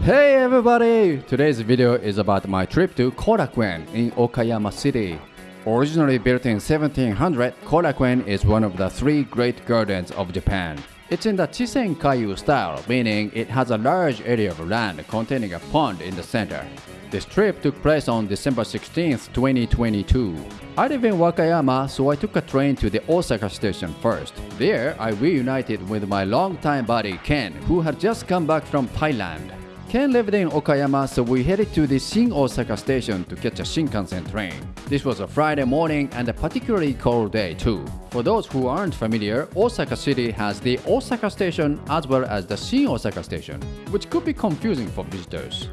Hey everybody! Today's video is about my trip to Korakuen in Okayama City. Originally built in 1700, Korakuen is one of the three great gardens of Japan. It's in the Chisenkaiyu style, meaning it has a large area of land containing a pond in the center. This trip took place on December 16, 2022. I live in Wakayama, so I took a train to the Osaka station first. There, I reunited with my longtime buddy Ken, who had just come back from Thailand. Ken lived in Okayama, so we headed to the Shin Osaka station to catch a Shinkansen train. This was a Friday morning and a particularly cold day too. For those who aren't familiar, Osaka City has the Osaka station as well as the Shin Osaka station, which could be confusing for visitors.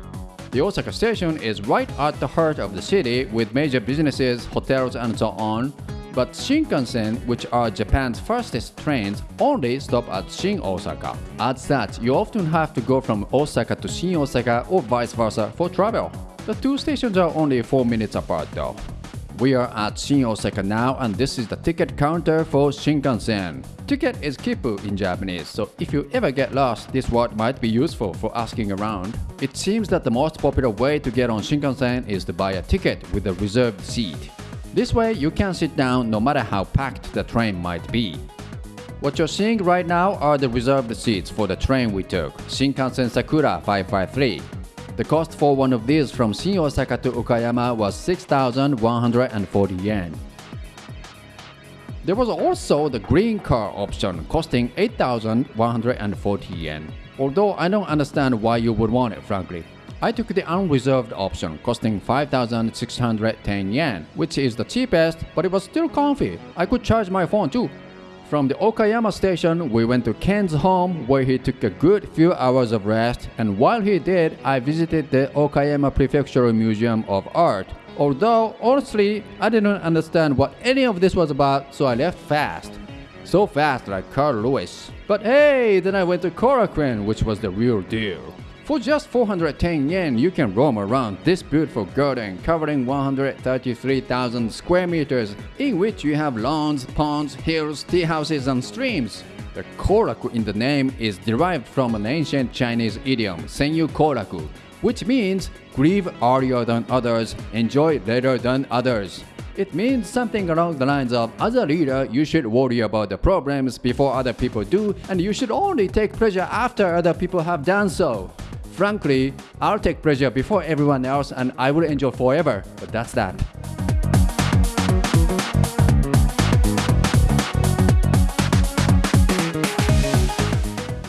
The Osaka station is right at the heart of the city with major businesses, hotels and so on, but Shinkansen, which are Japan's fastest trains, only stop at Shin Osaka. As such, you often have to go from Osaka to Shin Osaka or vice versa for travel. The two stations are only 4 minutes apart though. We are at Shin Osaka now and this is the ticket counter for Shinkansen. Ticket is kippu in Japanese, so if you ever get lost, this word might be useful for asking around. It seems that the most popular way to get on Shinkansen is to buy a ticket with a reserved seat. This way you can sit down no matter how packed the train might be. What you're seeing right now are the reserved seats for the train we took, Shinkansen Sakura 553. The cost for one of these from Shin Osaka to Okayama was 6,140 yen. There was also the green car option costing 8,140 yen. Although I don't understand why you would want it frankly. I took the unreserved option costing 5,610 yen, which is the cheapest, but it was still comfy. I could charge my phone too. From the Okayama station, we went to Ken's home where he took a good few hours of rest and while he did, I visited the Okayama Prefectural Museum of Art. Although, honestly, I didn't understand what any of this was about, so I left fast. So fast like Carl Lewis. But hey, then I went to Korakuen, which was the real deal. For just 410 yen, you can roam around this beautiful garden covering 133,000 square meters in which you have lawns, ponds, hills, tea houses and streams. The koraku in the name is derived from an ancient Chinese idiom, senyu koraku, which means grieve earlier than others, enjoy later than others. It means something along the lines of, as a leader, you should worry about the problems before other people do, and you should only take pleasure after other people have done so. Frankly, I'll take pleasure before everyone else and I will enjoy forever, but that's that.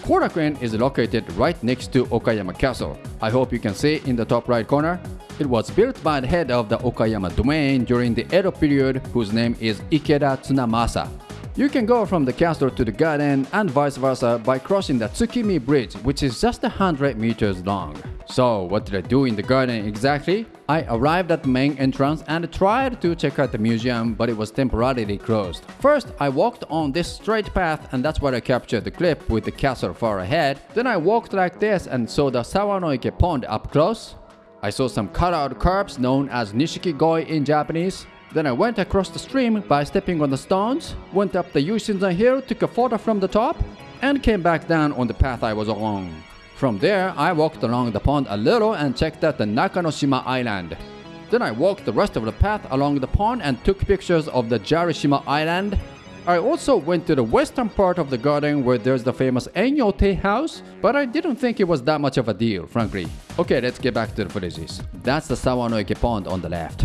Korakuen is located right next to Okayama Castle. I hope you can see in the top right corner. It was built by the head of the Okayama domain during the Edo period whose name is Ikeda Tsunamasa. You can go from the castle to the garden and vice versa by crossing the Tsukimi Bridge, which is just 100 meters long. So, what did I do in the garden exactly? I arrived at the main entrance and tried to check out the museum, but it was temporarily closed. First, I walked on this straight path and that's where I captured the clip with the castle far ahead. Then I walked like this and saw the Sawanoike pond up close. I saw some cut-out curbs known as Nishikigoi in Japanese. Then I went across the stream by stepping on the stones, went up the Yuishinzan hill, took a photo from the top, and came back down on the path I was along. From there, I walked along the pond a little and checked out the Nakanoshima Island. Then I walked the rest of the path along the pond and took pictures of the Jarishima Island. I also went to the western part of the garden where there's the famous Enyo Tea House, but I didn't think it was that much of a deal, frankly. Okay, let's get back to the footages. That's the Sawanoike pond on the left.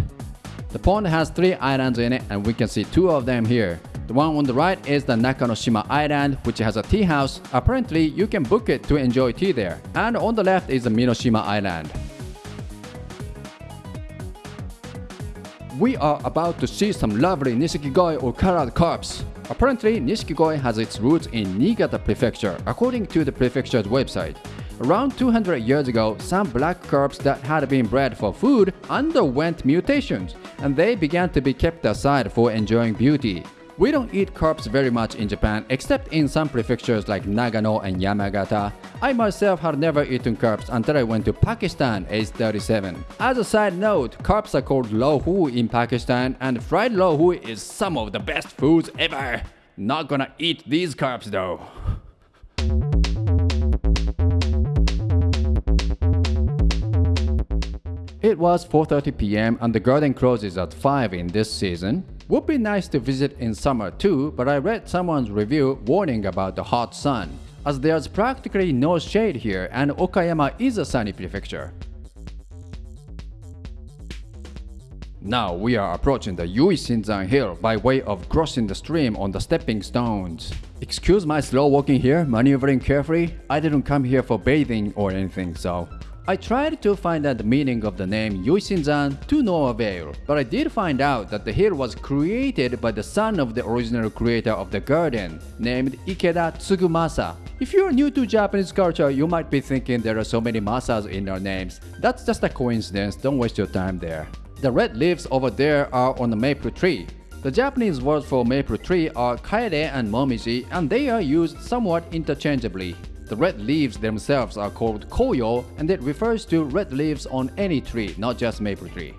The pond has three islands in it and we can see two of them here. The one on the right is the Nakanoshima Island, which has a tea house. Apparently, you can book it to enjoy tea there. And on the left is the Minoshima Island. We are about to see some lovely Nishikigoi or colored carps. Apparently, Nishikigoi has its roots in Niigata Prefecture, according to the prefecture's website. Around 200 years ago, some black carps that had been bred for food underwent mutations, and they began to be kept aside for enjoying beauty. We don't eat carps very much in Japan except in some prefectures like Nagano and Yamagata. I myself had never eaten carps until I went to Pakistan age 37. As a side note, carps are called lohu in Pakistan and fried lohu is some of the best foods ever. Not gonna eat these carps though. It was 4.30 pm and the garden closes at 5 in this season. Would be nice to visit in summer too, but I read someone's review warning about the hot sun, as there's practically no shade here and Okayama is a sunny prefecture. Now we are approaching the Yuishinzan Hill by way of crossing the stream on the stepping stones. Excuse my slow walking here, maneuvering carefully. I didn't come here for bathing or anything, so I tried to find out the meaning of the name Yuishinzan to no avail, but I did find out that the hill was created by the son of the original creator of the garden, named Ikeda Tsugumasa. If you're new to Japanese culture, you might be thinking there are so many Masas in our names. That's just a coincidence, don't waste your time there. The red leaves over there are on the maple tree. The Japanese words for maple tree are kaede and momiji and they are used somewhat interchangeably. The red leaves themselves are called koyo and it refers to red leaves on any tree, not just maple tree.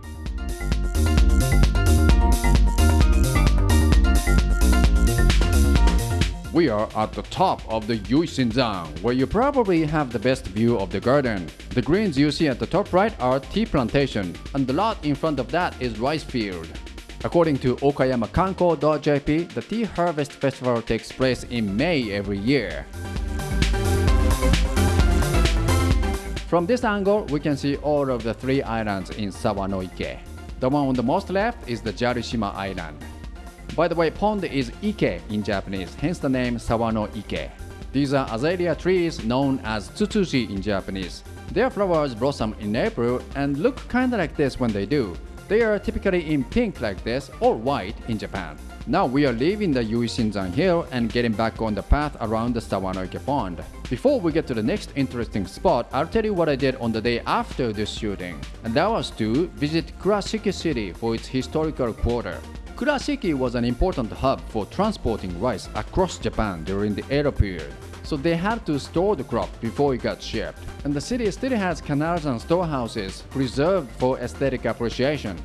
We are at the top of the Yuishinzan, where you probably have the best view of the garden. The greens you see at the top right are tea plantation, and the lot in front of that is rice field. According to OkayaMaKanko.jp, the tea harvest festival takes place in May every year. From this angle, we can see all of the three islands in Sawanoike. The one on the most left is the Jarishima Island. By the way, pond is Ike in Japanese, hence the name Sawano Ike. These are azalea trees known as tsutsuji in Japanese. Their flowers blossom in April and look kinda like this when they do. They are typically in pink like this or white in Japan. Now we are leaving the Yuishinzan Hill and getting back on the path around the Sawanoike Pond. Before we get to the next interesting spot, I'll tell you what I did on the day after this shooting. And that was to visit Kurashiki City for its historical quarter. Kurashiki was an important hub for transporting rice across Japan during the Edo period. So they had to store the crop before it got shipped. And the city still has canals and storehouses preserved for aesthetic appreciation.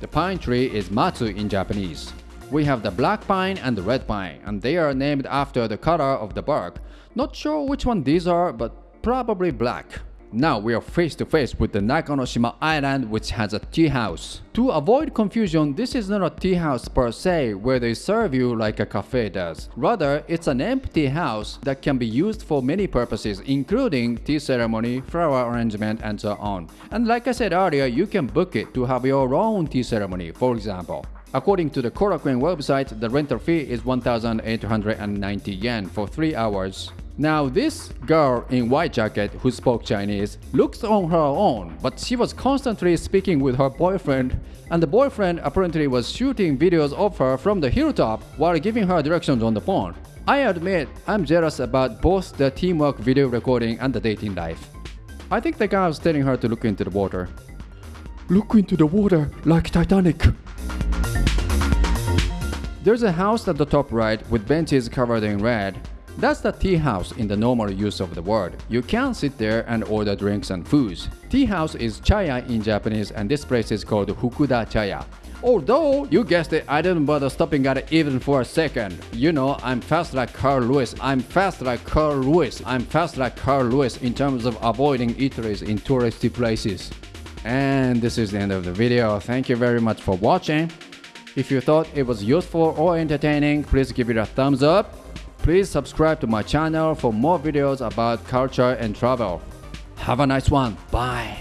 The pine tree is matsu in Japanese. We have the black pine and the red pine, and they are named after the color of the bark. Not sure which one these are, but probably black. Now we are face to face with the Nakanoshima Island which has a tea house. To avoid confusion, this is not a tea house per se where they serve you like a cafe does. Rather, it's an empty house that can be used for many purposes including tea ceremony, flower arrangement and so on. And like I said earlier, you can book it to have your own tea ceremony, for example. According to the Korakuen website, the rental fee is 1,890 yen for 3 hours. Now this girl in white jacket who spoke Chinese looks on her own, but she was constantly speaking with her boyfriend and the boyfriend apparently was shooting videos of her from the hilltop while giving her directions on the phone. I admit I'm jealous about both the teamwork video recording and the dating life. I think the guy was telling her to look into the water. Look into the water like Titanic. There's a house at the top right with benches covered in red. That's the tea house in the normal use of the word. You can sit there and order drinks and foods. Tea house is chaya in Japanese and this place is called Fukuda Chaya. Although, you guessed it, I didn't bother stopping at it even for a second. You know, I'm fast like Carl Lewis. I'm fast like Carl Lewis. I'm fast like Carl Lewis in terms of avoiding eateries in touristy places. And this is the end of the video. Thank you very much for watching. If you thought it was useful or entertaining, please give it a thumbs up. Please subscribe to my channel for more videos about culture and travel. Have a nice one. Bye.